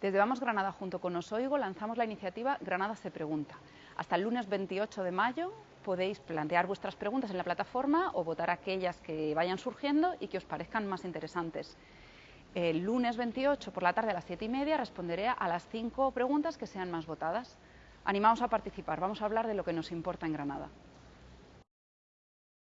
Desde Vamos Granada junto con Osoigo lanzamos la iniciativa Granada se pregunta. Hasta el lunes 28 de mayo podéis plantear vuestras preguntas en la plataforma o votar aquellas que vayan surgiendo y que os parezcan más interesantes. El lunes 28 por la tarde a las 7 y media responderé a las 5 preguntas que sean más votadas. Animaos a participar, vamos a hablar de lo que nos importa en Granada.